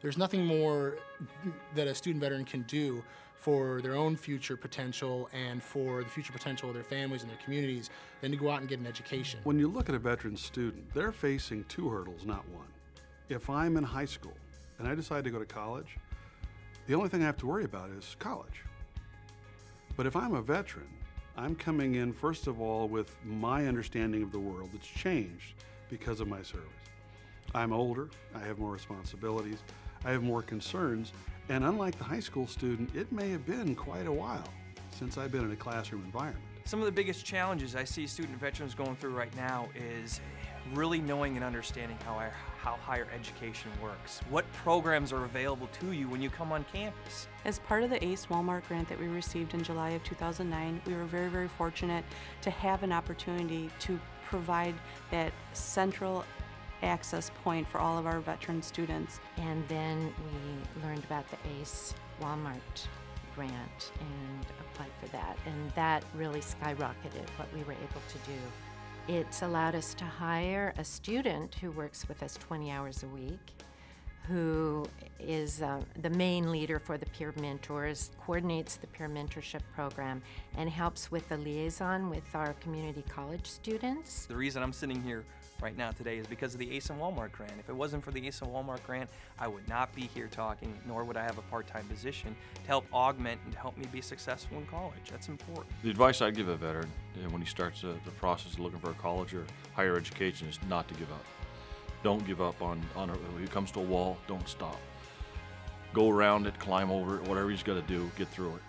there's nothing more that a student veteran can do for their own future potential and for the future potential of their families and their communities than to go out and get an education. When you look at a veteran student, they're facing two hurdles, not one. If I'm in high school and I decide to go to college, the only thing I have to worry about is college. But if I'm a veteran, I'm coming in, first of all, with my understanding of the world that's changed because of my service. I'm older, I have more responsibilities, I have more concerns, and unlike the high school student, it may have been quite a while since I've been in a classroom environment. Some of the biggest challenges I see student veterans going through right now is really knowing and understanding how, I, how higher education works. What programs are available to you when you come on campus? As part of the ACE Walmart grant that we received in July of 2009, we were very, very fortunate to have an opportunity to provide that central access point for all of our veteran students. And then we learned about the ACE Walmart grant and applied for that. And that really skyrocketed what we were able to do. It's allowed us to hire a student who works with us 20 hours a week, who is uh, the main leader for the peer mentors, coordinates the peer mentorship program, and helps with the liaison with our community college students. The reason I'm sitting here right now today is because of the ACE and Walmart grant. If it wasn't for the ACE and Walmart grant, I would not be here talking, nor would I have a part-time position to help augment and to help me be successful in college. That's important. The advice I'd give a veteran when he starts uh, the process of looking for a college or higher education is not to give up. Don't give up on, on a, when it comes to a wall, don't stop. Go around it, climb over it, whatever he's got to do, get through it.